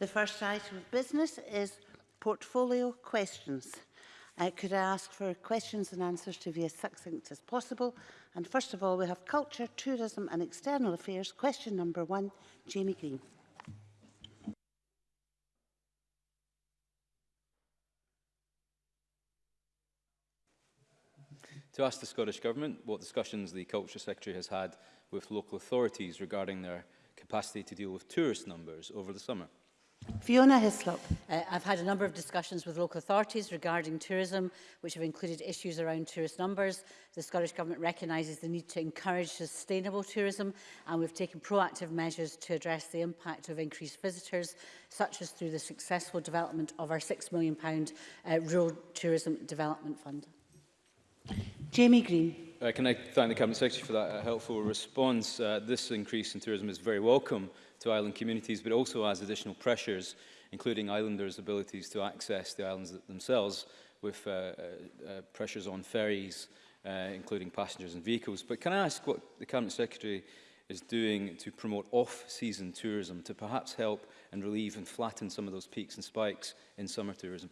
The first item of business is portfolio questions. Uh, could I ask for questions and answers to be as succinct as possible? And first of all, we have Culture, Tourism and External Affairs. Question number one, Jamie Green. to ask the Scottish Government what discussions the Culture Secretary has had with local authorities regarding their capacity to deal with tourist numbers over the summer. Fiona Hislop. Uh, I've had a number of discussions with local authorities regarding tourism, which have included issues around tourist numbers. The Scottish Government recognises the need to encourage sustainable tourism, and we've taken proactive measures to address the impact of increased visitors, such as through the successful development of our £6 million uh, Rural Tourism Development Fund. Jamie Green. Uh, can I thank the Cabinet Secretary for that uh, helpful response? Uh, this increase in tourism is very welcome to island communities, but also adds additional pressures, including islanders' abilities to access the islands themselves, with uh, uh, uh, pressures on ferries, uh, including passengers and vehicles. But can I ask what the Cabinet Secretary is doing to promote off-season tourism, to perhaps help and relieve and flatten some of those peaks and spikes in summer tourism?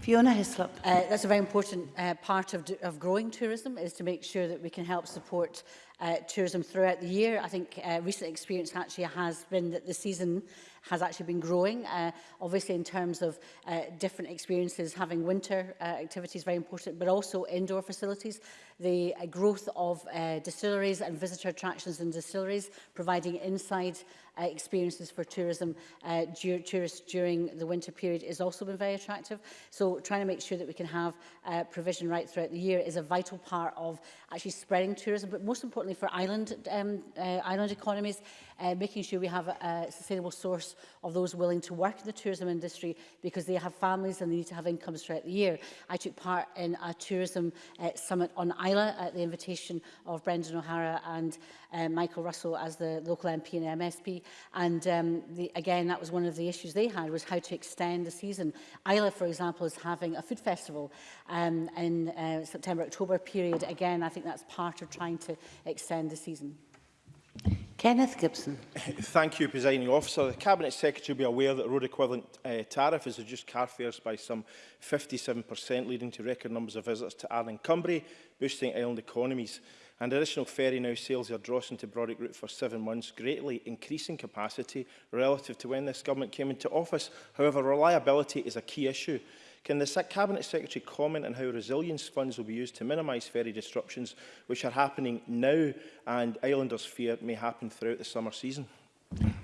Fiona Hislop. Uh, that's a very important uh, part of, of growing tourism is to make sure that we can help support uh, tourism throughout the year. I think uh, recent experience actually has been that the season has actually been growing. Uh, obviously, in terms of uh, different experiences, having winter uh, activities very important, but also indoor facilities. The uh, growth of uh, distilleries and visitor attractions in distilleries, providing inside uh, experiences for tourism uh, tourists during the winter period is also been very attractive. So trying to make sure that we can have uh, provision right throughout the year is a vital part of actually spreading tourism, but most importantly, certainly for island, um, uh, island economies, uh, making sure we have a, a sustainable source of those willing to work in the tourism industry because they have families and they need to have incomes throughout the year. I took part in a tourism uh, summit on Isla at the invitation of Brendan O'Hara and uh, Michael Russell as the local MP and MSP. And um, the, again, that was one of the issues they had was how to extend the season. Isla, for example, is having a food festival um, in uh, September, October period. Again, I think that's part of trying to extend the season. Kenneth Gibson. Thank you, Presiding Officer. The Cabinet Secretary will be aware that road equivalent uh, tariff has reduced car fares by some 57%, leading to record numbers of visitors to Arden Cumbria, boosting island economies and additional ferry now sails the Ardrossan to Brodick route for seven months, greatly increasing capacity relative to when this government came into office. However, reliability is a key issue. Can the Cabinet Secretary comment on how resilience funds will be used to minimise ferry disruptions which are happening now and islanders fear may happen throughout the summer season?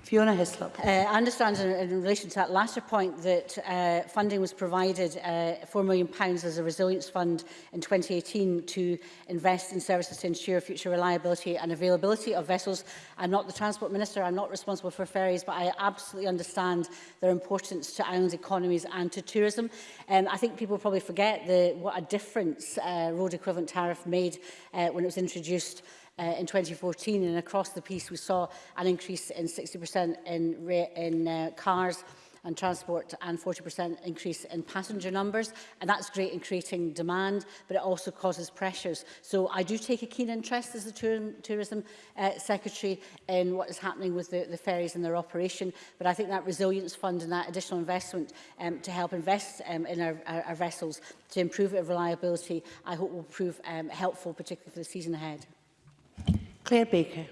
Fiona Hislop. Uh, I understand in, in relation to that latter point that uh, funding was provided uh, £4 million as a resilience fund in 2018 to invest in services to ensure future reliability and availability of vessels. I'm not the Transport Minister, I'm not responsible for ferries, but I absolutely understand their importance to island economies and to tourism. Um, I think people probably forget the, what a difference uh, road equivalent tariff made uh, when it was introduced uh, in 2014. And across the piece, we saw an increase in 60% in, in uh, cars and transport and 40% increase in passenger numbers. And that's great in creating demand, but it also causes pressures. So I do take a keen interest as the Tourism, tourism uh, Secretary in what is happening with the, the ferries and their operation. But I think that resilience fund and that additional investment um, to help invest um, in our, our, our vessels to improve their reliability, I hope will prove um, helpful, particularly for the season ahead. Claire Baker.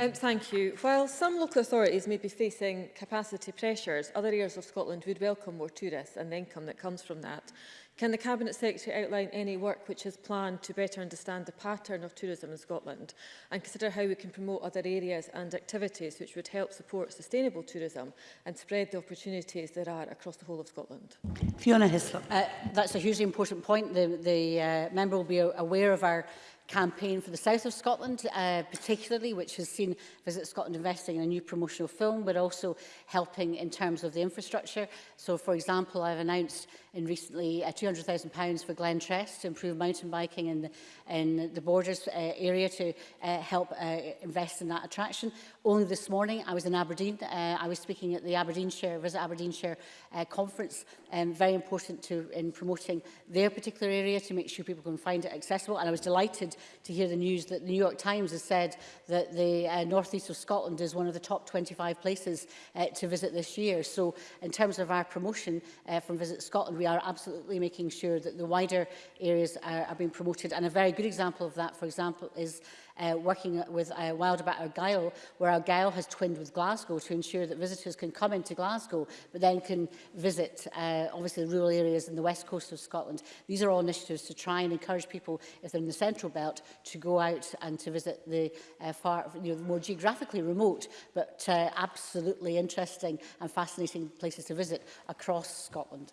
Um, thank you. While some local authorities may be facing capacity pressures, other areas of Scotland would welcome more tourists and the income that comes from that. Can the Cabinet Secretary outline any work which is planned to better understand the pattern of tourism in Scotland and consider how we can promote other areas and activities which would help support sustainable tourism and spread the opportunities there are across the whole of Scotland? Fiona Hislop. Uh, that's a hugely important point. The, the uh, member will be aware of our campaign for the south of Scotland, uh, particularly, which has seen Visit Scotland investing in a new promotional film. but also helping in terms of the infrastructure. So, for example, I've announced in recently uh, £200,000 for Glen Trest to improve mountain biking in the, in the borders uh, area to uh, help uh, invest in that attraction. Only this morning, I was in Aberdeen. Uh, I was speaking at the Aberdeenshire, Visit Aberdeenshire uh, conference, um, very important to in promoting their particular area to make sure people can find it accessible. And I was delighted to hear the news that the New York Times has said that the uh, northeast of Scotland is one of the top 25 places uh, to visit this year. So in terms of our promotion uh, from Visit Scotland, we are absolutely making sure that the wider areas are, are being promoted. And a very good example of that, for example, is uh, working with uh, Wild about Argyll, where Argyll has twinned with Glasgow to ensure that visitors can come into Glasgow, but then can visit, uh, obviously, rural areas in the west coast of Scotland. These are all initiatives to try and encourage people, if they're in the central belt, to go out and to visit the uh, far, you know, more geographically remote, but uh, absolutely interesting and fascinating places to visit across Scotland.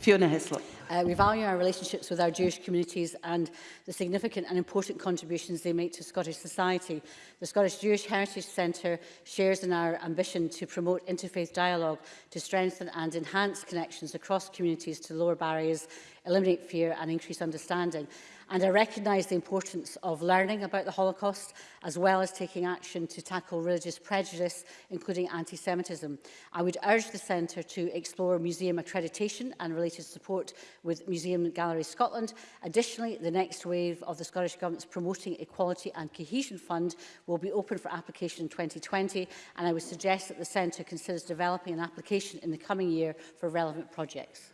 Fiona Hislop. Uh, we value our relationships with our Jewish communities and the significant and important contributions they make to Scottish society. The Scottish Jewish Heritage Centre shares in our ambition to promote interfaith dialogue to strengthen and enhance connections across communities to lower barriers, eliminate fear and increase understanding. And I recognise the importance of learning about the Holocaust, as well as taking action to tackle religious prejudice, including anti-Semitism. I would urge the Centre to explore museum accreditation and related support with Museum and Gallery Scotland. Additionally, the next wave of the Scottish Government's Promoting Equality and Cohesion Fund will be open for application in 2020, and I would suggest that the Centre considers developing an application in the coming year for relevant projects.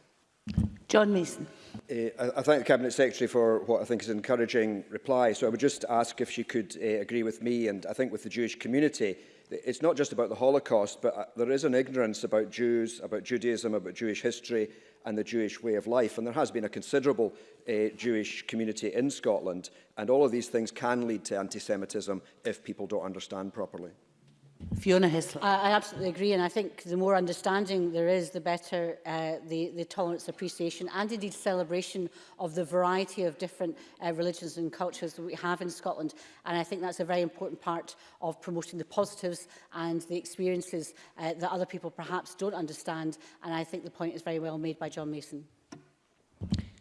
John Mason. Uh, I, I thank the Cabinet Secretary for what I think is an encouraging reply. So I would just ask if she could uh, agree with me and I think with the Jewish community. It's not just about the Holocaust, but uh, there is an ignorance about Jews, about Judaism, about Jewish history and the Jewish way of life. And there has been a considerable uh, Jewish community in Scotland. And all of these things can lead to anti-Semitism if people don't understand properly. Fiona Hislop. I, I absolutely agree and I think the more understanding there is the better uh, the, the tolerance appreciation and indeed celebration of the variety of different uh, religions and cultures that we have in Scotland and I think that's a very important part of promoting the positives and the experiences uh, that other people perhaps don't understand and I think the point is very well made by John Mason.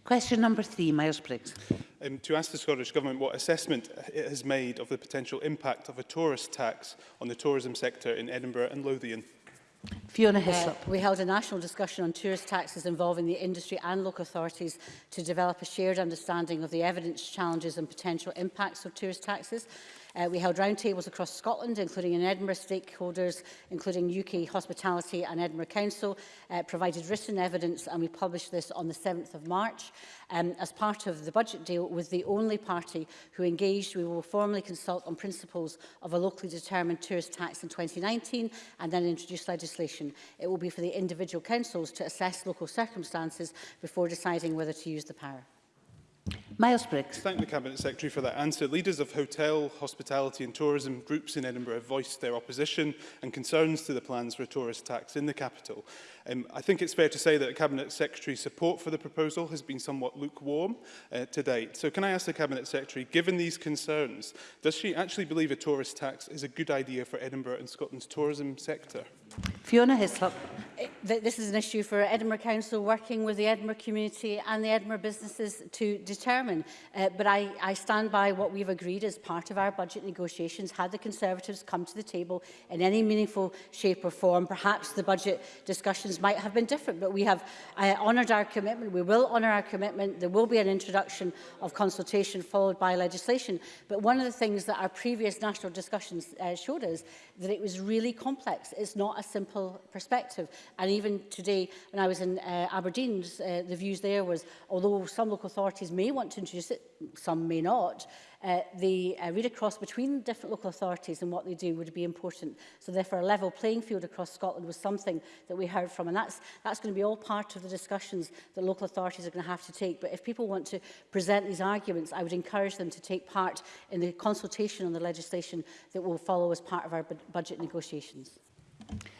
Question number three, Miles Briggs. Um, to ask the Scottish Government what assessment it has made of the potential impact of a tourist tax on the tourism sector in Edinburgh and Lothian. Fiona uh, Hislop. Uh, we held a national discussion on tourist taxes involving the industry and local authorities to develop a shared understanding of the evidence, challenges and potential impacts of tourist taxes. Uh, we held roundtables across Scotland, including in Edinburgh stakeholders, including UK Hospitality and Edinburgh Council, uh, provided written evidence, and we published this on the 7th of March. Um, as part of the budget deal, was the only party who engaged. We will formally consult on principles of a locally determined tourist tax in 2019 and then introduce legislation. It will be for the individual councils to assess local circumstances before deciding whether to use the power. Miles Briggs. Thank the Cabinet Secretary for that answer. Leaders of hotel, hospitality and tourism groups in Edinburgh have voiced their opposition and concerns to the plans for a tourist tax in the capital. Um, I think it's fair to say that the Cabinet Secretary's support for the proposal has been somewhat lukewarm uh, to date. So can I ask the Cabinet Secretary, given these concerns, does she actually believe a tourist tax is a good idea for Edinburgh and Scotland's tourism sector? Fiona Hislop. Eh, this is an issue for Edinburgh Council working with the Edinburgh community and the Edinburgh businesses to determine. Uh, but I, I stand by what we've agreed as part of our budget negotiations. Had the Conservatives come to the table in any meaningful shape or form, perhaps the budget discussions might have been different. But we have uh, honoured our commitment. We will honour our commitment. There will be an introduction of consultation followed by legislation. But one of the things that our previous national discussions uh, showed us that it was really complex. It's not not a simple perspective. And even today, when I was in uh, Aberdeen, uh, the views there was, although some local authorities may want to introduce it, some may not, uh, the uh, read across between different local authorities and what they do would be important. So therefore a level playing field across Scotland was something that we heard from and that's, that's going to be all part of the discussions that local authorities are going to have to take. But if people want to present these arguments, I would encourage them to take part in the consultation on the legislation that will follow as part of our budget negotiations.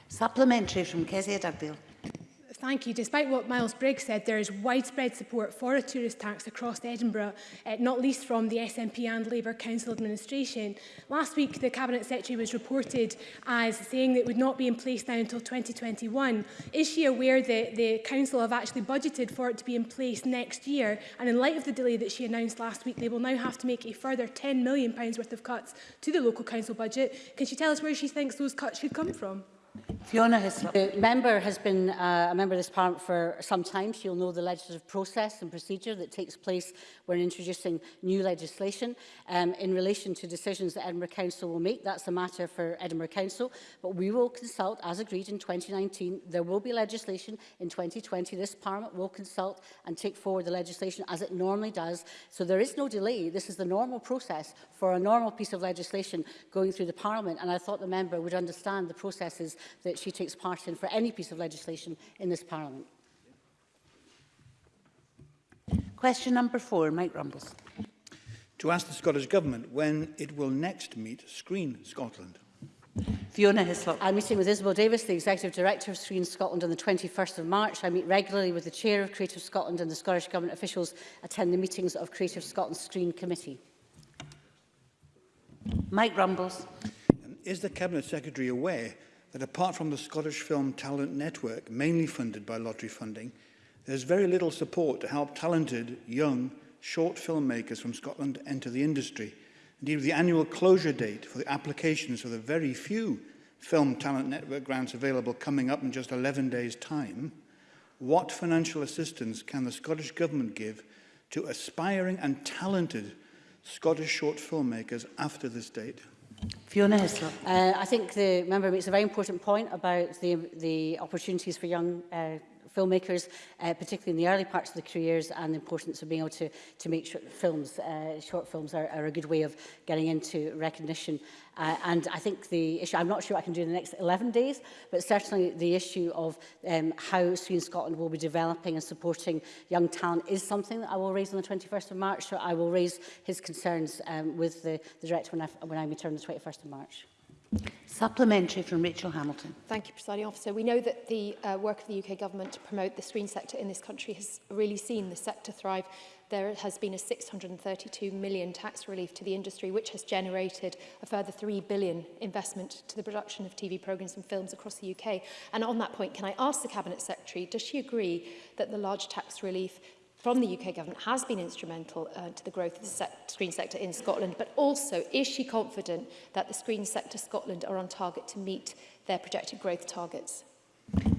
Supplementary from Kezia Dugdale. Thank you. Despite what Miles Briggs said, there is widespread support for a tourist tax across Edinburgh, eh, not least from the SNP and Labour Council administration. Last week, the Cabinet Secretary was reported as saying that it would not be in place now until 2021. Is she aware that the Council have actually budgeted for it to be in place next year? And in light of the delay that she announced last week, they will now have to make a further £10 million worth of cuts to the local council budget. Can she tell us where she thinks those cuts should come from? Fiona Hislop. The member has been uh, a member of this parliament for some time. She'll know the legislative process and procedure that takes place when introducing new legislation um, in relation to decisions that Edinburgh Council will make. That's a matter for Edinburgh Council, but we will consult, as agreed in 2019. There will be legislation in 2020. This parliament will consult and take forward the legislation as it normally does. So there is no delay. This is the normal process for a normal piece of legislation going through the parliament, and I thought the member would understand the processes that she takes part in for any piece of legislation in this Parliament. Question number four, Mike Rumbles. To ask the Scottish Government when it will next meet Screen Scotland. Fiona Hislop. I'm meeting with Isabel Davis, the Executive Director of Screen Scotland on the 21st of March. I meet regularly with the Chair of Creative Scotland and the Scottish Government officials attend the meetings of Creative Scotland Screen Committee. Mike Rumbles. Is the Cabinet Secretary aware that apart from the Scottish Film Talent Network, mainly funded by lottery funding, there's very little support to help talented, young, short filmmakers from Scotland enter the industry. Indeed, the annual closure date for the applications for the very few Film Talent Network grants available coming up in just 11 days' time, what financial assistance can the Scottish Government give to aspiring and talented Scottish short filmmakers after this date? Fiona Hislop. Uh, I think the member makes a very important point about the, the opportunities for young uh, filmmakers, uh, particularly in the early parts of their careers, and the importance of being able to, to make short films. Uh, short films are, are a good way of getting into recognition. Uh, and I think the issue, I'm not sure what I can do in the next 11 days, but certainly the issue of um, how Screen Scotland will be developing and supporting young talent is something that I will raise on the 21st of March. So I will raise his concerns um, with the, the director when I, when I return on the 21st of March. Supplementary from Rachel Hamilton. Thank you, Presiding Officer. We know that the uh, work of the UK Government to promote the screen sector in this country has really seen the sector thrive. There has been a 632 million tax relief to the industry, which has generated a further 3 billion investment to the production of TV programmes and films across the UK. And on that point, can I ask the Cabinet Secretary, does she agree that the large tax relief from the UK government has been instrumental uh, to the growth of the se screen sector in Scotland, but also is she confident that the Screen Sector Scotland are on target to meet their projected growth targets?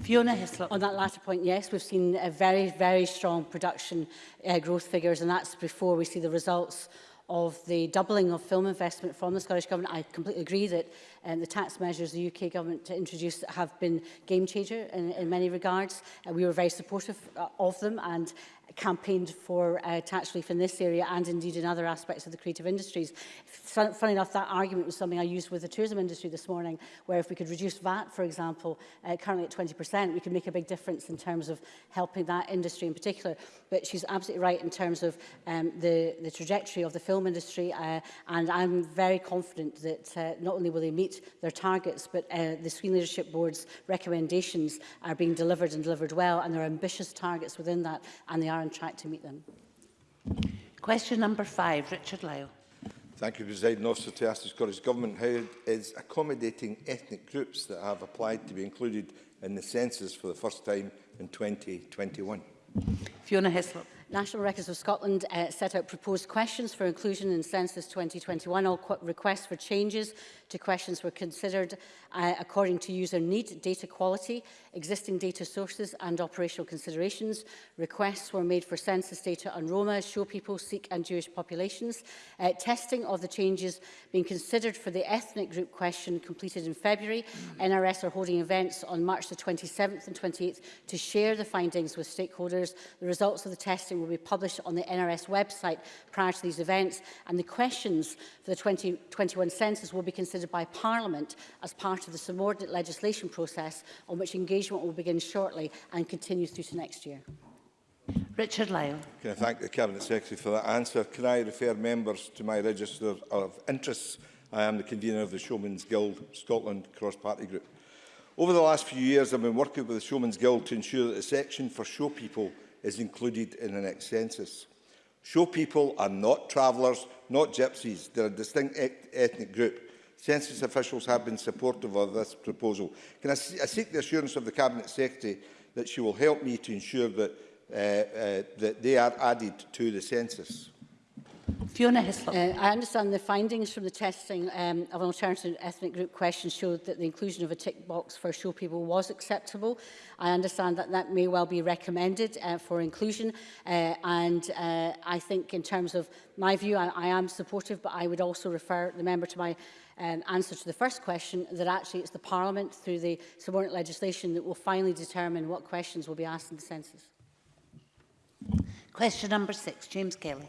Fiona Hislop. On that latter point, yes, we've seen a very, very strong production uh, growth figures, and that's before we see the results of the doubling of film investment from the Scottish Government. I completely agree that Um, the tax measures the UK government introduced have been game changer in, in many regards. Uh, we were very supportive uh, of them and campaigned for uh, tax relief in this area and indeed in other aspects of the creative industries. Fun, funny enough, that argument was something I used with the tourism industry this morning, where if we could reduce VAT, for example, uh, currently at 20%, we could make a big difference in terms of helping that industry in particular. But she's absolutely right in terms of um, the, the trajectory of the film industry, uh, and I'm very confident that uh, not only will they meet their targets, but uh, the Screen Leadership Board's recommendations are being delivered and delivered well, and there are ambitious targets within that, and they are on track to meet them. Question number five, Richard Lyle. Thank you, President Officer. To ask the Scottish Government how it is accommodating ethnic groups that have applied to be included in the census for the first time in 2021. Fiona Hislop. National Records of Scotland uh, set out proposed questions for inclusion in Census 2021. All requests for changes to questions were considered uh, according to user need, data quality, existing data sources and operational considerations. Requests were made for census data on Roma, show people, Sikh and Jewish populations. Uh, testing of the changes being considered for the ethnic group question completed in February. NRS are holding events on March the 27th and 28th to share the findings with stakeholders. The results of the testing will be published on the NRS website prior to these events and the questions for the 2021 census will be considered by Parliament as part to the subordinate legislation process on which engagement will begin shortly and continue through to next year. Richard Lyle. Can I thank the Cabinet Secretary for that answer? Can I refer members to my register of interests? I am the convener of the Showmen's Guild Scotland cross-party group. Over the last few years, I've been working with the Showmen's Guild to ensure that a section for show people is included in the next census. Show people are not travellers, not gypsies. They're a distinct et ethnic group Census officials have been supportive of this proposal. Can I, I seek the assurance of the Cabinet Secretary that she will help me to ensure that, uh, uh, that they are added to the census? Fiona Hislop. Uh, I understand the findings from the testing um, of an alternative ethnic group question showed that the inclusion of a tick box for show people was acceptable. I understand that that may well be recommended uh, for inclusion uh, and uh, I think in terms of my view I, I am supportive but I would also refer the member to my um, answer to the first question, that actually it's the Parliament through the subordinate legislation that will finally determine what questions will be asked in the census. Question number six, James Kelly.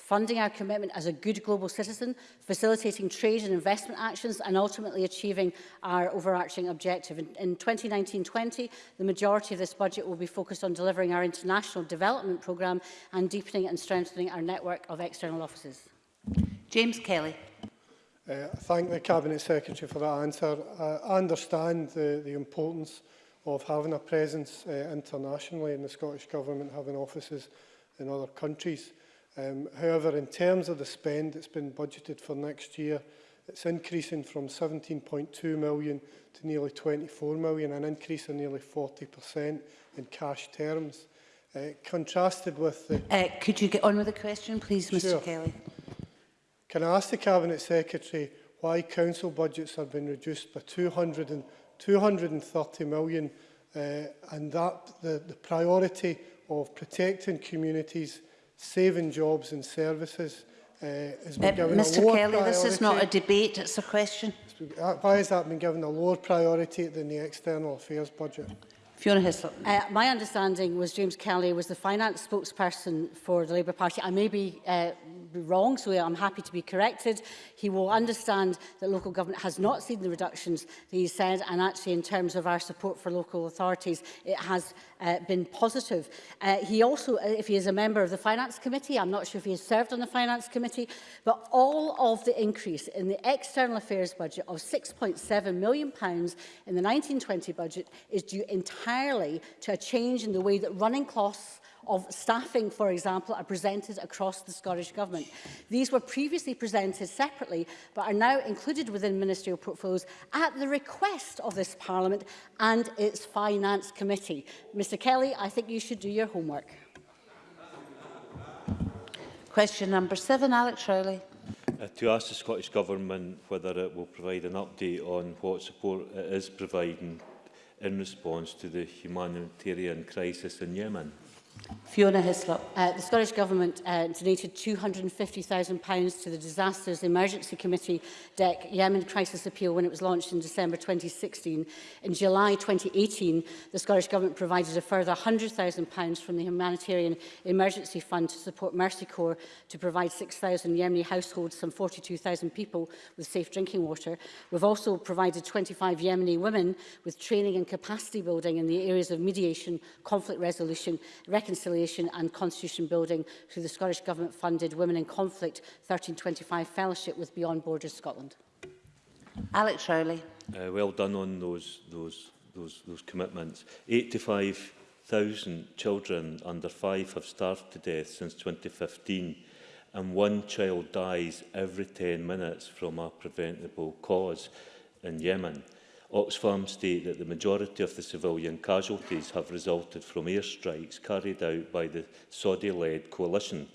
funding our commitment as a good global citizen, facilitating trade and investment actions and ultimately achieving our overarching objective. In 2019-20, the majority of this budget will be focused on delivering our international development programme and deepening and strengthening our network of external offices. James Kelly. Uh, thank the Cabinet Secretary for that answer. Uh, I understand the, the importance of having a presence uh, internationally and the Scottish Government having offices in other countries. Um, however, in terms of the spend that's been budgeted for next year, it's increasing from 17.2 million to nearly 24 million, an increase of nearly 40% in cash terms. Uh, contrasted with the... Uh, could you get on with the question, please, sure. Mr Kelly? Can I ask the Cabinet Secretary why council budgets have been reduced by 200 and 230 million uh, and that the, the priority of protecting communities saving jobs and services uh, has been uh, given Mr. a lower Kelly, priority. this is not a debate, it's a question. Why has that been given a lower priority than the external affairs budget? Fiona Hissel. Uh, my understanding was James Kelly was the finance spokesperson for the Labour Party. I may be uh, wrong, so I'm happy to be corrected. He will understand that local government has not seen the reductions that he said, and actually in terms of our support for local authorities, it has uh, been positive. Uh, he also, uh, if he is a member of the Finance Committee, I'm not sure if he has served on the Finance Committee, but all of the increase in the external affairs budget of £6.7 million in the 1920 budget is due entirely entirely to a change in the way that running costs of staffing, for example, are presented across the Scottish Government. These were previously presented separately, but are now included within ministerial portfolios at the request of this Parliament and its Finance Committee. Mr Kelly, I think you should do your homework. Question number seven, Alex Rowley. Uh, to ask the Scottish Government whether it will provide an update on what support it is providing in response to the humanitarian crisis in Yemen? Fiona Hislop. Uh, the Scottish Government uh, donated £250,000 to the Disasters Emergency Committee DEC Yemen Crisis Appeal when it was launched in December 2016. In July 2018, the Scottish Government provided a further £100,000 from the Humanitarian Emergency Fund to support Mercy Corps to provide 6,000 Yemeni households, some 42,000 people, with safe drinking water. We've also provided 25 Yemeni women with training and capacity building in the areas of mediation, conflict resolution, reconciliation and constitution building through the Scottish Government funded Women in Conflict 1325 Fellowship with Beyond Borders Scotland. Alex Rowley. Uh, well done on those, those, those, those commitments. 85,000 children under five have starved to death since 2015 and one child dies every 10 minutes from a preventable cause in Yemen. Oxfam state that the majority of the civilian casualties have resulted from airstrikes carried out by the Saudi-led coalition.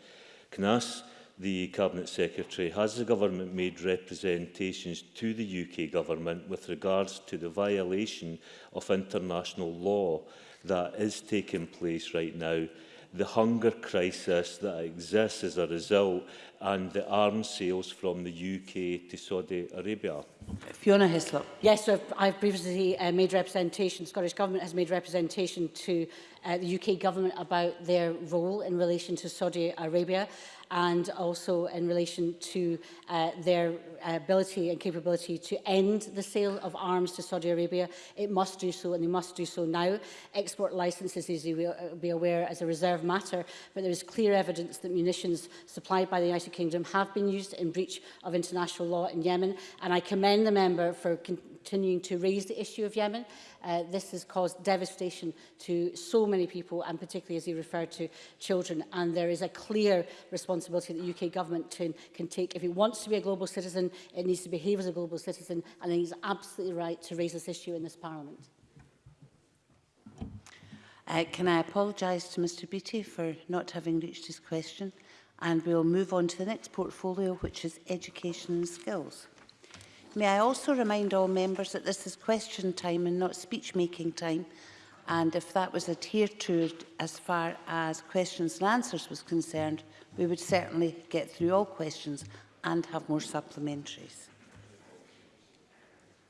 Can I ask the Cabinet Secretary, has the government made representations to the UK government with regards to the violation of international law that is taking place right now, the hunger crisis that exists as a result, and the arms sales from the UK to Saudi Arabia? Fiona Hislop. Yes, so I've previously uh, made representation, Scottish Government has made representation to uh, the UK government about their role in relation to Saudi Arabia and also in relation to uh, their uh, ability and capability to end the sale of arms to Saudi Arabia. It must do so and they must do so now. Export licences, as you will uh, be aware, as a reserve matter, but there is clear evidence that munitions supplied by the United Kingdom have been used in breach of international law in Yemen. And I commend the member for continuing to raise the issue of Yemen. Uh, this has caused devastation to so many people, and particularly, as you referred to, children. And there is a clear responsibility that the UK government can, can take. If it wants to be a global citizen, it needs to behave as a global citizen, and it is absolutely right to raise this issue in this Parliament. Uh, can I apologise to Mr Beattie for not having reached his question? And we'll move on to the next portfolio, which is education and skills. May I also remind all members that this is question time and not speech making time. And if that was adhered to as far as questions and answers was concerned, we would certainly get through all questions and have more supplementaries.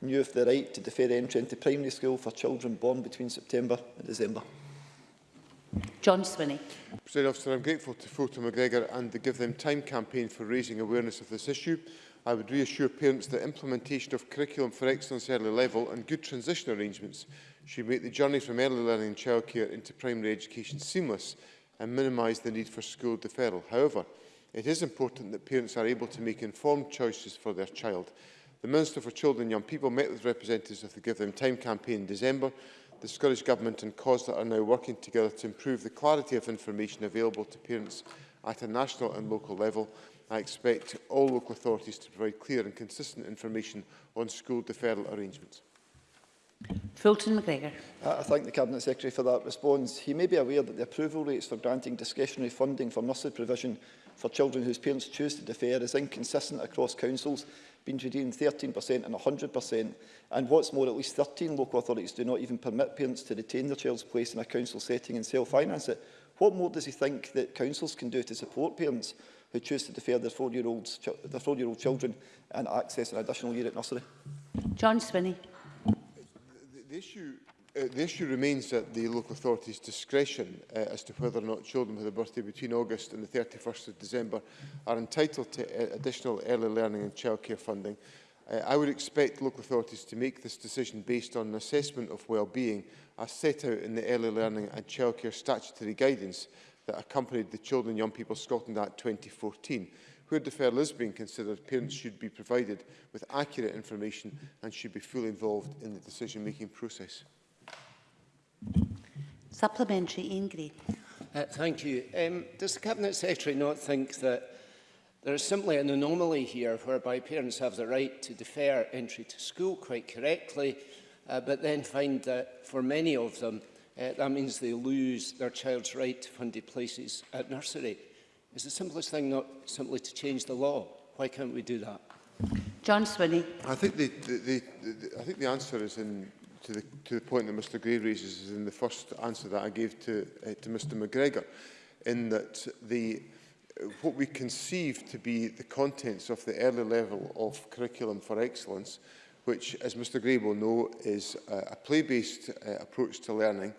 knew of the right to defer entry into primary school for children born between September and December. John Swinney. President Officer, I'm grateful to Fulton McGregor and the Give Them Time campaign for raising awareness of this issue. I would reassure parents that implementation of curriculum for excellence early level and good transition arrangements should make the journey from early learning and childcare into primary education seamless and minimise the need for school deferral. However, it is important that parents are able to make informed choices for their child. The Minister for Children and Young People met with representatives of the Give Them Time campaign in December. The Scottish Government and COSLA are now working together to improve the clarity of information available to parents at a national and local level. I expect all local authorities to provide clear and consistent information on school deferral arrangements. Fulton McGregor. I thank the Cabinet Secretary for that response. He may be aware that the approval rates for granting discretionary funding for nursery provision for children whose parents choose to defer is inconsistent across councils, being between 13% and 100%. And what's more, at least 13 local authorities do not even permit parents to retain their child's place in a council setting and self-finance it. What more does he think that councils can do to support parents who choose to defer their four-year-old children and access an additional year at nursery? John Swinney the issue uh, the issue remains at the local authority's discretion uh, as to whether or not children with a birthday between August and the 31st of December are entitled to uh, additional early learning and childcare funding. Uh, I would expect local authorities to make this decision based on an assessment of well-being as set out in the Early Learning and Childcare Statutory Guidance that accompanied the Children and Young People Scotland Act 2014, Where deferral is being considered, parents should be provided with accurate information and should be fully involved in the decision-making process. Supplementary, Ian Gray. Uh, thank you. Um, does the Cabinet Secretary not think that there is simply an anomaly here whereby parents have the right to defer entry to school quite correctly, uh, but then find that for many of them, uh, that means they lose their child's right to funded places at nursery. Is the simplest thing not simply to change the law. Why can't we do that? John Swinney. I think the, the, the, the, I think the answer is in to the, to the point that Mr Gray raises is in the first answer that I gave to, uh, to Mr McGregor, in that the, what we conceive to be the contents of the early level of curriculum for excellence, which, as Mr Gray will know, is a, a play-based uh, approach to learning,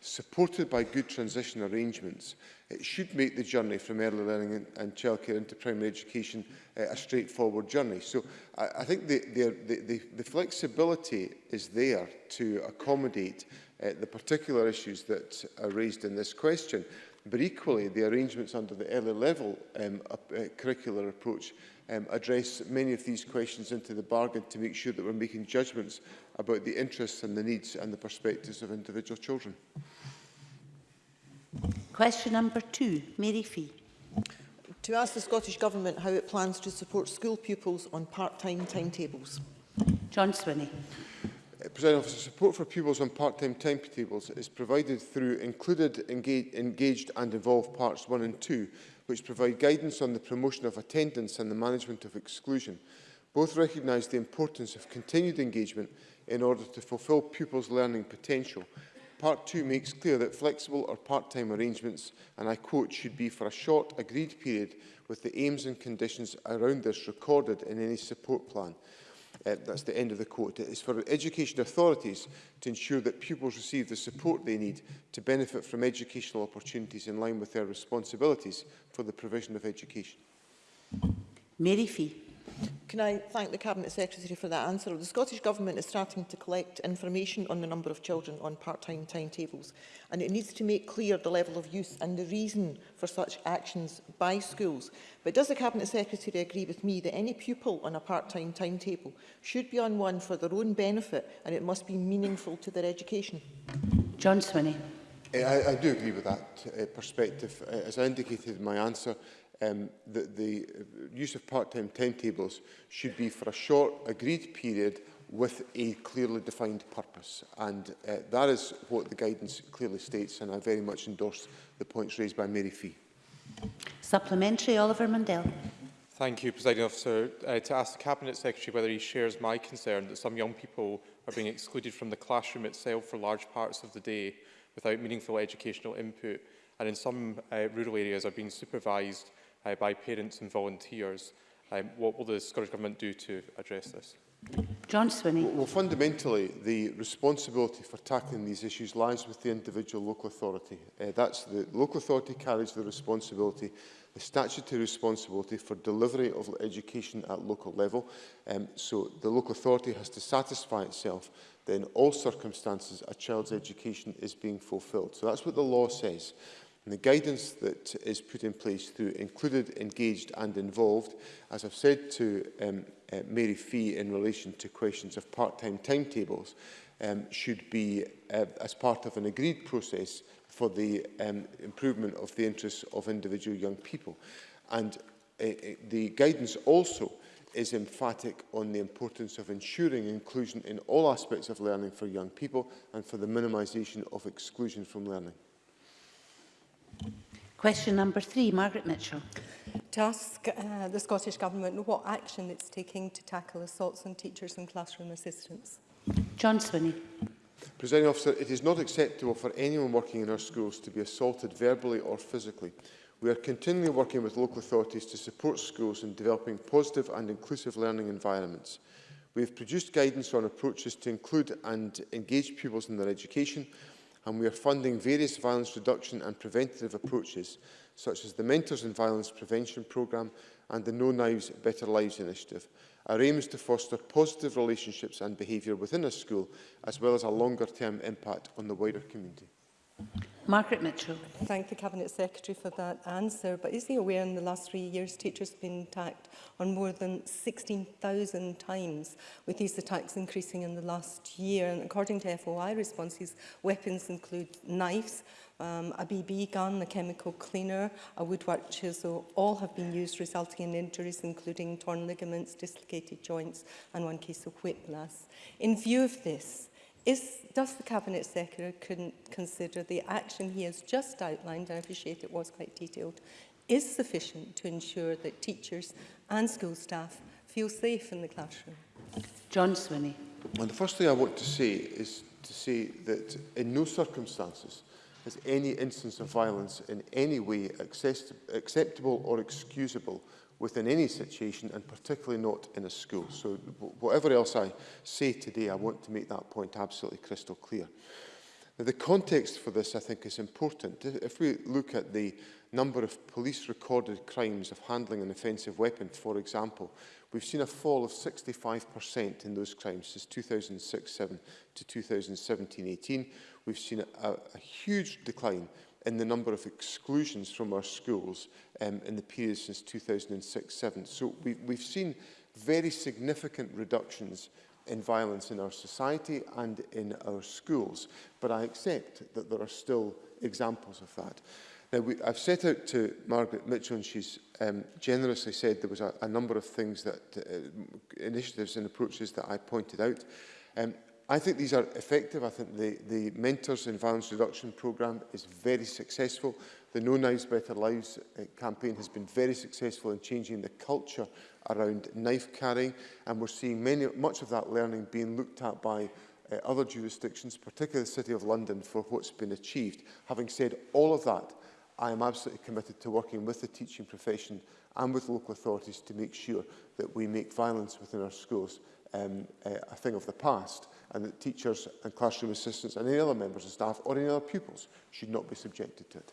supported by good transition arrangements, It should make the journey from early learning and, and childcare into primary education uh, a straightforward journey. So I, I think the, the, the, the, flexibility is there to accommodate uh, the particular issues that are raised in this question. But equally, the arrangements under the early level um, uh, curricular approach um, address many of these questions into the bargain to make sure that we're making judgments about the interests and the needs and the perspectives of individual children. Question number two, Mary Fee. To ask the Scottish Government how it plans to support school pupils on part-time timetables. John Swinney. Uh, President Officer, support for pupils on part-time timetables is provided through included, engage, engaged and involved parts 1 and 2, which provide guidance on the promotion of attendance and the management of exclusion. Both recognise the importance of continued engagement in order to fulfil pupils' learning potential Part 2 makes clear that flexible or part-time arrangements, and I quote, should be for a short agreed period with the aims and conditions around this recorded in any support plan. Uh, that's the end of the quote. It is for education authorities to ensure that pupils receive the support they need to benefit from educational opportunities in line with their responsibilities for the provision of education. Mary Fee. Can I thank the Cabinet Secretary for that answer? the Scottish Government is starting to collect information on the number of children on part-time timetables and it needs to make clear the level of use and the reason for such actions by schools. But does the Cabinet Secretary agree with me that any pupil on a part-time timetable should be on one for their own benefit and it must be meaningful to their education? John Swinney. Eh, I, I do agree with that uh, perspective. Eh, as I indicated in my answer, um, that the uh, use of part-time timetables should be for a short agreed period with a clearly defined purpose. And uh, that is what the guidance clearly states, and I very much endorse the points raised by Mary Fee. Supplementary, Oliver Mundell. Thank you, Presiding Officer. Uh, to ask the Cabinet Secretary whether he shares my concern that some young people are being excluded from the classroom itself for large parts of the day without meaningful educational input, and in some uh, rural areas are being supervised uh, by parents and volunteers. Um, what will the Scottish Government do to address this? John Swinney. Well, well, fundamentally, the responsibility for tackling these issues lies with the individual local authority. Uh, that's the local authority carries the responsibility, the statutory responsibility for delivery of education at local level. Um, so the local authority has to satisfy itself that in all circumstances a child's education is being fulfilled. So that's what the law says. And the guidance that is put in place through included, engaged and involved, as I've said to um, uh, Mary Fee in relation to questions of part-time timetables, um, should be uh, as part of an agreed process for the um, improvement of the interests of individual young people. And uh, uh the guidance also is emphatic on the importance of ensuring inclusion in all aspects of learning for young people and for the minimisation of exclusion from learning. Question number three, Margaret Mitchell. To ask uh, the Scottish Government what action it's taking to tackle assaults on teachers and classroom assistants. John Swinney. Presenting officer, it is not acceptable for anyone working in our schools to be assaulted verbally or physically. We are continually working with local authorities to support schools in developing positive and inclusive learning environments. We have produced guidance on approaches to include and engage pupils in their education and we are funding various violence reduction and preventative approaches, such as the Mentors in Violence Prevention programme and the No Knives, Better Lives initiative. Our aim is to foster positive relationships and behaviour within a school, as well as a longer-term impact on the wider community. Margaret Mitchell. Thank the Cabinet Secretary for that answer. But is he aware in the last three years teachers have been attacked on more than 16,000 times, with these attacks increasing in the last year? And according to FOI responses, weapons include knives, um, a BB gun, a chemical cleaner, a woodwork chisel, all have been used resulting in injuries including torn ligaments, dislocated joints and one case of whiplash. In view of this, Is, does the Cabinet Secretary consider the action he has just outlined, and I appreciate it was quite detailed, is sufficient to ensure that teachers and school staff feel safe in the classroom? John Swinney. Well, the first thing I want to say is to say that in no circumstances Is any instance of violence in any way acceptable or excusable within any situation and particularly not in a school. So whatever else I say today, I want to make that point absolutely crystal clear. Now, the context for this, I think, is important. If we look at the number of police recorded crimes of handling an offensive weapon, for example, we've seen a fall of 65% in those crimes since 2006 07 to 2017-18, we've seen a, a huge decline in the number of exclusions from our schools um, in the period since 2006-07. So we, we've seen very significant reductions in violence in our society and in our schools. But I accept that there are still examples of that. Now, we, I've set out to Margaret Mitchell, and she's um, generously said there was a, a number of things that uh, initiatives and approaches that I pointed out. Um, I think these are effective. I think the, the Mentors in Violence Reduction programme is very successful. The No Knives Better Lives uh, campaign has been very successful in changing the culture around knife carrying and we're seeing many, much of that learning being looked at by uh, other jurisdictions, particularly the City of London, for what's been achieved. Having said all of that, I am absolutely committed to working with the teaching profession and with local authorities to make sure that we make violence within our schools um, uh, a thing of the past and that teachers and classroom assistants and any other members of staff or any other pupils should not be subjected to it.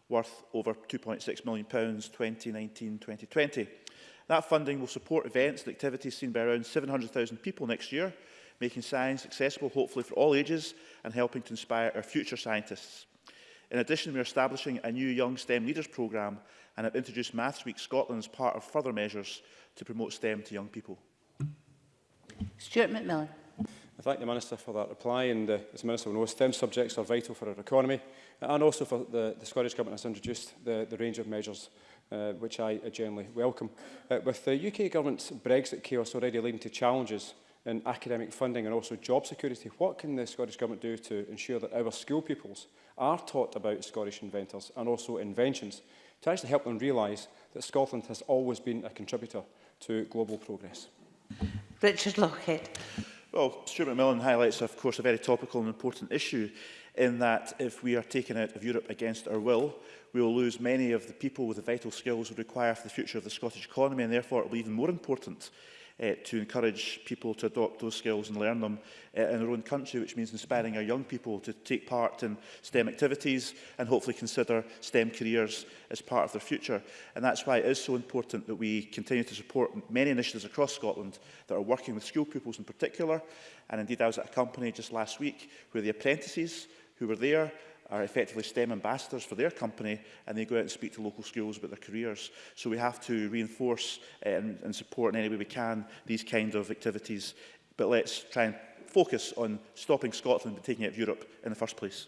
worth over £2.6 million 2019-2020. That funding will support events and activities seen by around 700,000 people next year, making science accessible hopefully for all ages and helping to inspire our future scientists. In addition, we are establishing a new Young STEM Leaders programme and have introduced Maths Week Scotland as part of further measures to promote STEM to young people. Stuart McMillan. I thank the Minister for that reply and uh, as the Minister will know, STEM subjects are vital for our economy uh, and also for the, the Scottish Government has introduced the, the range of measures uh, which I uh, generally welcome. Uh, with the UK Government's Brexit chaos already leading to challenges in academic funding and also job security, what can the Scottish Government do to ensure that our school pupils are taught about Scottish inventors and also inventions to actually help them realise that Scotland has always been a contributor to global progress? Richard Lockhead. Well, Stuart McMillan highlights, of course, a very topical and important issue in that if we are taken out of Europe against our will, we will lose many of the people with the vital skills we require for the future of the Scottish economy, and therefore it will be even more important uh, to encourage people to adopt those skills and learn them uh, in their own country, which means inspiring our young people to take part in STEM activities and hopefully consider STEM careers as part of their future. And that's why it is so important that we continue to support many initiatives across Scotland that are working with school pupils in particular. And indeed, I was at a company just last week where the apprentices who were there are effectively STEM ambassadors for their company and they go out and speak to local schools about their careers. So we have to reinforce eh, and, and support in any way we can these kind of activities. But let's try and focus on stopping Scotland from taking out of Europe in the first place.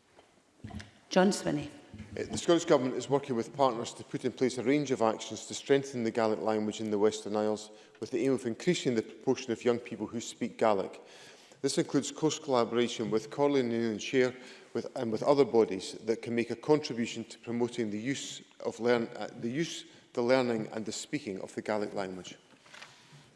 John Swinney. The Scottish Government is working with partners to put in place a range of actions to strengthen the Gaelic language in the Western Isles with the aim of increasing the proportion of young people who speak Gaelic. This includes close collaboration with Corley and Shire with, and with other bodies that can make a contribution to promoting the use, of learn, uh, the, use the learning and the speaking of the Gaelic language.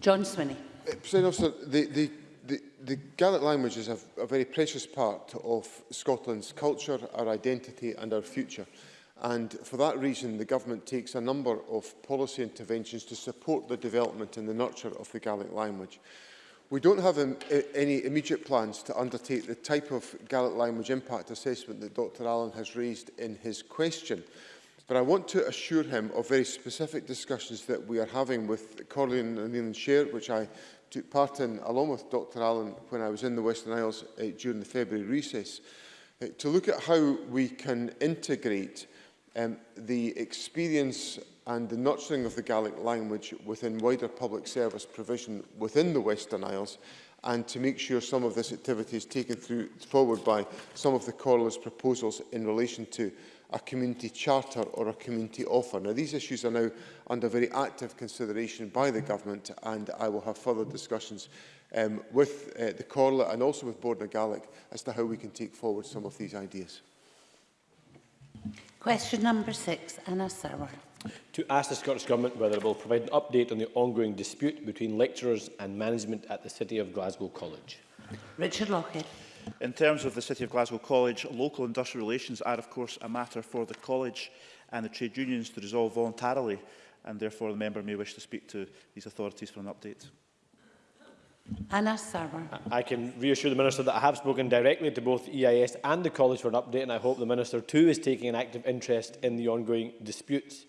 John Swinney. Eh, President Officer, the, the, the, the Gaelic language is a, a very precious part of Scotland's culture, our identity and our future. And for that reason, the government takes a number of policy interventions to support the development and the nurture of the Gaelic language. We don't have um, any immediate plans to undertake the type of Gaelic language impact assessment that Dr Allen has raised in his question. But I want to assure him of very specific discussions that we are having with Corlin and Leland Share, which I took part in along with Dr Allen when I was in the Western Isles uh, during the February recess, uh, to look at how we can integrate Um, the experience and the nurturing of the Gaelic language within wider public service provision within the Western Isles and to make sure some of this activity is taken through, forward by some of the Corollas proposals in relation to a community charter or a community offer. Now, these issues are now under very active consideration by the government and I will have further discussions um, with uh, the Corley and also with Board Gaelic as to how we can take forward some of these ideas. Question number six, Anna Sauer. To ask the Scottish Government whether it will provide an update on the ongoing dispute between lecturers and management at the City of Glasgow College. Richard Lockhead. In terms of the City of Glasgow College, local industrial relations are of course a matter for the college and the trade unions to resolve voluntarily and therefore the member may wish to speak to these authorities for an update. Anna Sarwar. I can reassure the Minister that I have spoken directly to both EIS and the College for an update and I hope the Minister too is taking an active interest in the ongoing disputes.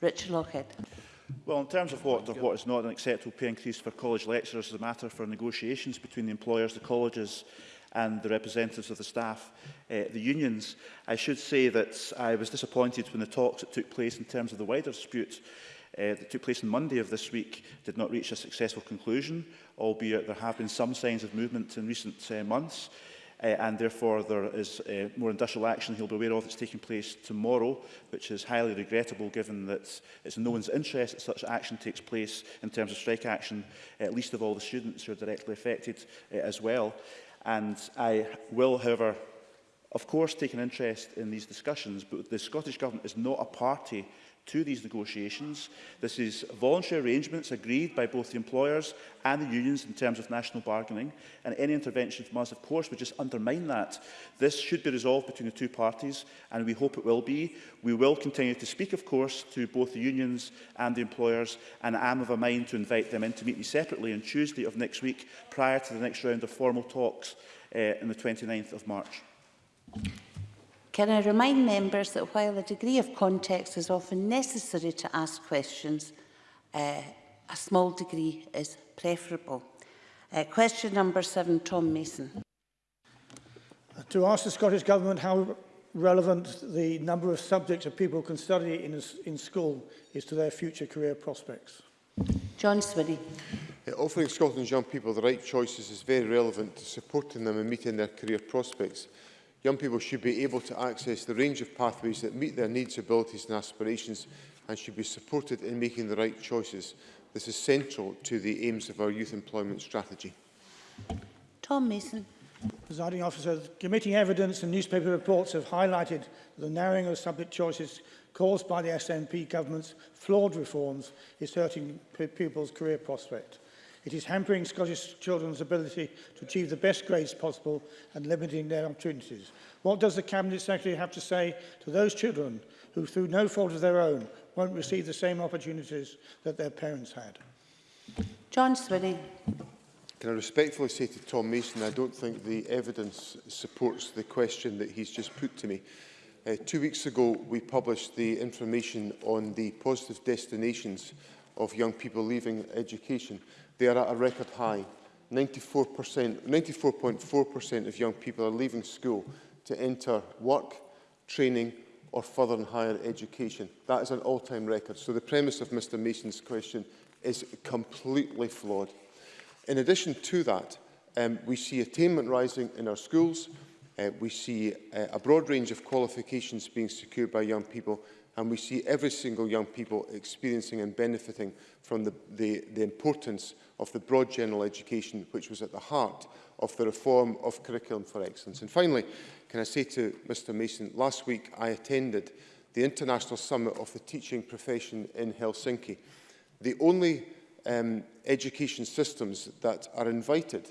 Richard Lockhead. Well, in terms of what, of what is not an acceptable pay increase for college lecturers is a matter for negotiations between the employers, the colleges and the representatives of the staff, uh, the unions. I should say that I was disappointed when the talks that took place in terms of the wider dispute uh, that took place on Monday of this week did not reach a successful conclusion, albeit there have been some signs of movement in recent uh, months. Uh, and therefore there is uh, more industrial action he'll be aware of that's taking place tomorrow, which is highly regrettable given that it's in no one's interest that such action takes place in terms of strike action, at least of all the students who are directly affected uh, as well. And I will, however, of course take an interest in these discussions, but the Scottish Government is not a party to these negotiations. This is voluntary arrangements agreed by both the employers and the unions in terms of national bargaining, and any intervention from us, of course, would just undermine that. This should be resolved between the two parties, and we hope it will be. We will continue to speak, of course, to both the unions and the employers, and I am of a mind to invite them in to meet me separately on Tuesday of next week, prior to the next round of formal talks uh, on the 29th of March. Can I remind members that while a degree of context is often necessary to ask questions, uh, a small degree is preferable. Uh, question number seven, Tom Mason. Uh, to ask the Scottish Government how relevant the number of subjects that people can study in, in school is to their future career prospects. John Swinney. Uh, offering Scotland's young people the right choices is very relevant to supporting them in meeting their career prospects. Young people should be able to access the range of pathways that meet their needs, abilities and aspirations and should be supported in making the right choices. This is central to the aims of our youth employment strategy. Tom Mason. Presiding officer, committee evidence and newspaper reports have highlighted the narrowing of subject choices caused by the SNP government's flawed reforms is hurting pupils' career prospects. It is hampering Scottish children's ability to achieve the best grades possible and limiting their opportunities. What does the Cabinet Secretary have to say to those children who, through no fault of their own, won't receive the same opportunities that their parents had? John Swinney. Can I respectfully say to Tom Mason, I don't think the evidence supports the question that he's just put to me. Uh, two weeks ago, we published the information on the positive destinations of young people leaving education they are at a record high. 94%, 94.4% of young people are leaving school to enter work, training or further and higher education. That is an all-time record. So the premise of Mr Mason's question is completely flawed. In addition to that, um, we see attainment rising in our schools. Uh, we see uh, a broad range of qualifications being secured by young people and we see every single young people experiencing and benefiting from the, the, the importance of the broad general education which was at the heart of the reform of curriculum for excellence. And finally, can I say to Mr Mason, last week I attended the International Summit of the Teaching Profession in Helsinki. The only um, education systems that are invited,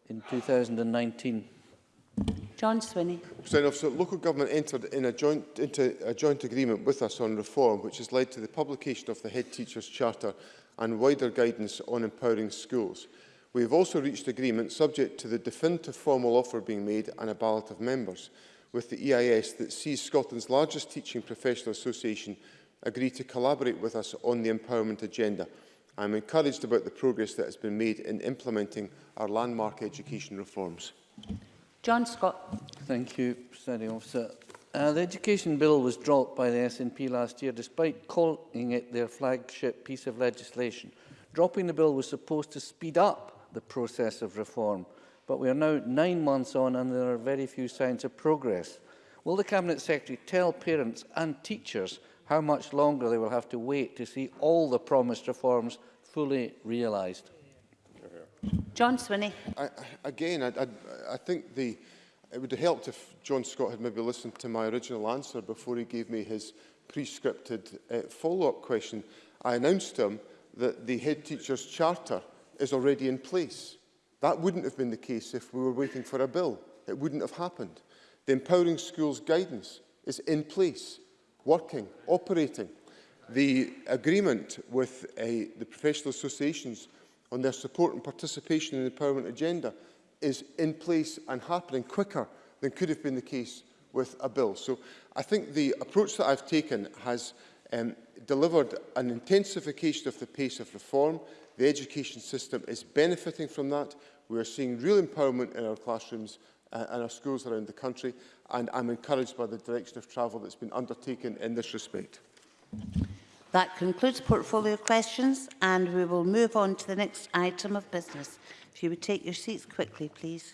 in 2019. John Swinney. President Officer, local government entered in a joint, into a joint agreement with us on reform, which has led to the publication of the Head Teachers Charter and wider guidance on empowering schools. We have also reached agreement subject to the definitive formal offer being made and a ballot of members with the EIS that sees Scotland's largest teaching professional association agree to collaborate with us on the empowerment agenda. I am encouraged about the progress that has been made in implementing our landmark education reforms. John Scott. Thank you, Presiding Officer. Uh, the Education Bill was dropped by the SNP last year, despite calling it their flagship piece of legislation. Dropping the bill was supposed to speed up the process of reform, but we are now nine months on and there are very few signs of progress. Will the Cabinet Secretary tell parents and teachers how much longer they will have to wait to see all the promised reforms fully realised? John Swinney. I, again, I, I, I think the, it would have helped if John Scott had maybe listened to my original answer before he gave me his pre-scripted uh, follow-up question. I announced him that the head teacher's charter is already in place. That wouldn't have been the case if we were waiting for a bill. It wouldn't have happened. The Empowering Schools guidance is in place, working, operating. The agreement with uh, the professional associations on their support and participation in the empowerment agenda is in place and happening quicker than could have been the case with a bill. So I think the approach that I've taken has um, delivered an intensification of the pace of reform. The education system is benefiting from that. We are seeing real empowerment in our classrooms uh, and our schools around the country, and I'm encouraged by the direction of travel that's been undertaken in this respect. That concludes portfolio questions and we will move on to the next item of business. If you would take your seats quickly, please.